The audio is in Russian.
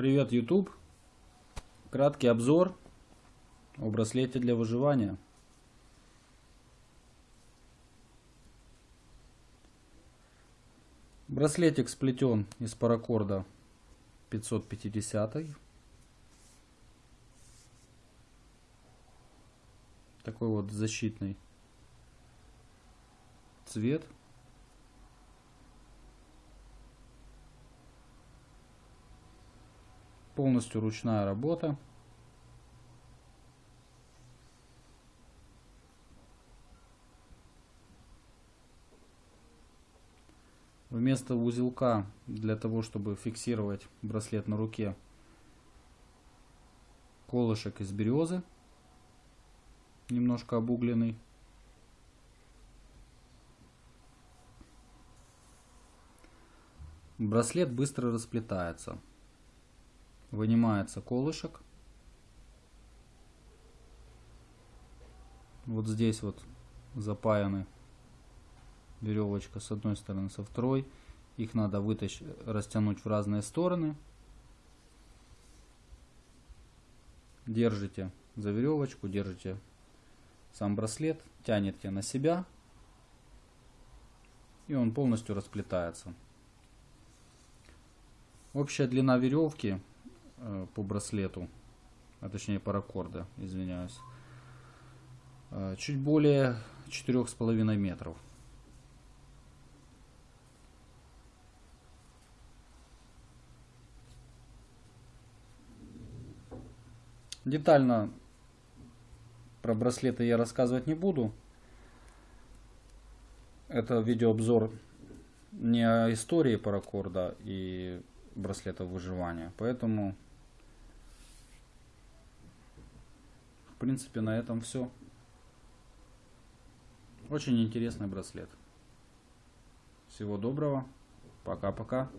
Привет, YouTube. Краткий обзор о браслете для выживания. Браслетик сплетен из паракорда 550. Такой вот защитный цвет. Полностью ручная работа. Вместо узелка для того, чтобы фиксировать браслет на руке, колышек из березы, немножко обугленный. Браслет быстро расплетается. Вынимается колышек. Вот здесь вот запаяны веревочка с одной стороны, со второй. Их надо вытащить, растянуть в разные стороны. Держите за веревочку, держите сам браслет, тянете на себя. И он полностью расплетается. Общая длина веревки по браслету, а точнее паракорда, извиняюсь, э, чуть более четырех с половиной метров. Детально про браслеты я рассказывать не буду. Это видеообзор не о истории паракорда и браслетов выживания. Поэтому, принципе, на этом все. Очень интересный браслет. Всего доброго. Пока-пока.